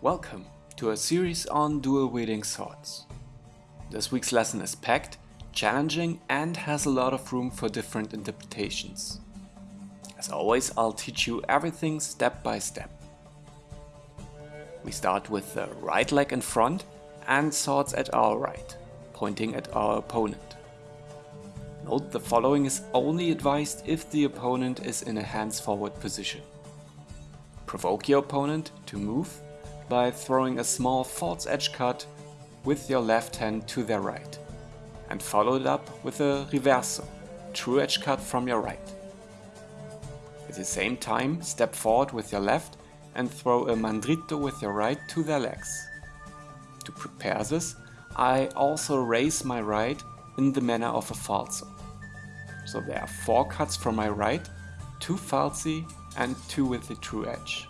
Welcome to a series on dual-wielding swords. This week's lesson is packed, challenging and has a lot of room for different interpretations. As always, I'll teach you everything step by step. We start with the right leg in front and swords at our right, pointing at our opponent. Note the following is only advised if the opponent is in a hands forward position. Provoke your opponent to move by throwing a small false edge cut with your left hand to their right and follow it up with a reverso, true edge cut from your right. At the same time, step forward with your left and throw a mandrito with your right to their legs. To prepare this, I also raise my right in the manner of a falso. So there are four cuts from my right, two falsi and two with the true edge.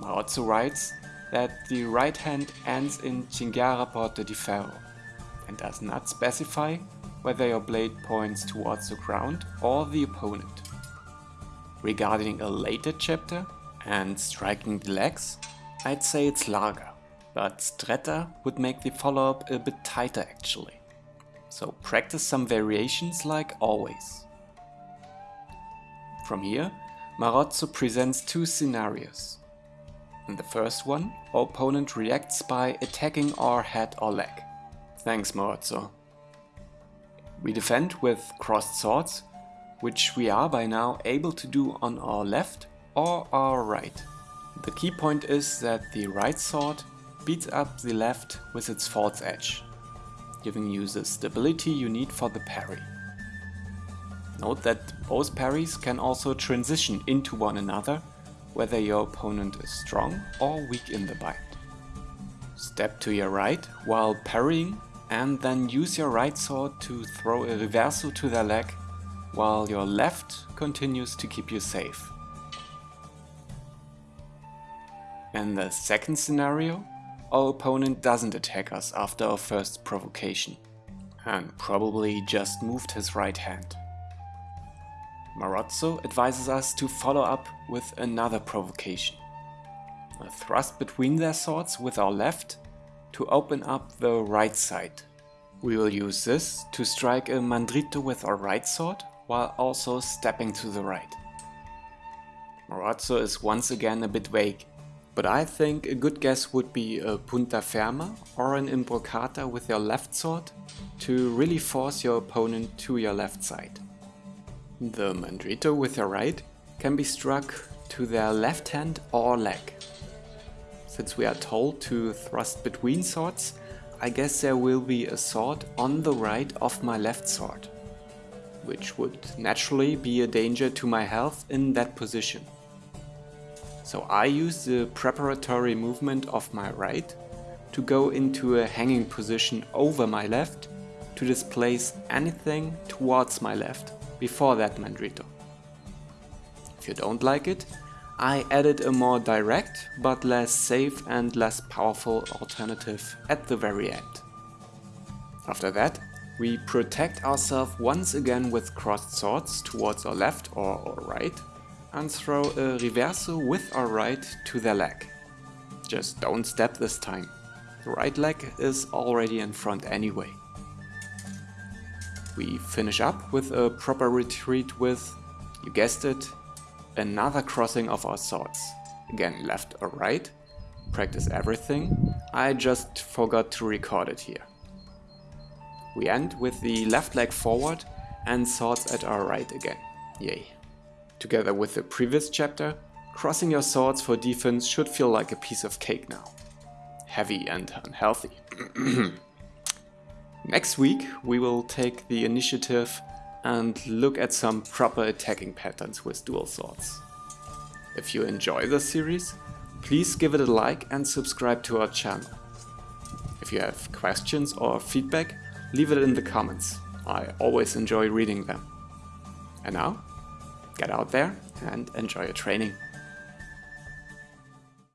Marozzo writes that the right hand ends in Cinghiara porta di ferro and does not specify whether your blade points towards the ground or the opponent. Regarding a later chapter and striking the legs, I'd say it's larga, but stretta would make the follow-up a bit tighter actually. So practice some variations like always. From here, Marozzo presents two scenarios. In the first one, opponent reacts by attacking our head or leg. Thanks Marozzo. We defend with crossed swords, which we are by now able to do on our left or our right. The key point is that the right sword beats up the left with its false edge, giving you the stability you need for the parry. Note that both parries can also transition into one another whether your opponent is strong or weak in the bind. Step to your right while parrying and then use your right sword to throw a reverso to their leg while your left continues to keep you safe. In the second scenario, our opponent doesn't attack us after our first provocation and probably just moved his right hand. Marozzo advises us to follow up with another provocation. A thrust between their swords with our left to open up the right side. We will use this to strike a mandrito with our right sword while also stepping to the right. Marozzo is once again a bit vague, but I think a good guess would be a punta ferma or an imbroccata with your left sword to really force your opponent to your left side. The mandrito with your right can be struck to their left hand or leg. Since we are told to thrust between swords, I guess there will be a sword on the right of my left sword, which would naturally be a danger to my health in that position. So I use the preparatory movement of my right to go into a hanging position over my left to displace anything towards my left before that mandrito. If you don't like it, I added a more direct but less safe and less powerful alternative at the very end. After that, we protect ourselves once again with crossed swords towards our left or our right and throw a reverso with our right to their leg. Just don't step this time. The right leg is already in front anyway. We finish up with a proper retreat with, you guessed it, another crossing of our swords. Again, left or right. Practice everything. I just forgot to record it here. We end with the left leg forward and swords at our right again. Yay. Together with the previous chapter, crossing your swords for defense should feel like a piece of cake now. Heavy and unhealthy. Next week we will take the initiative and look at some proper attacking patterns with dual swords. If you enjoy this series, please give it a like and subscribe to our channel. If you have questions or feedback, leave it in the comments. I always enjoy reading them. And now, get out there and enjoy your training.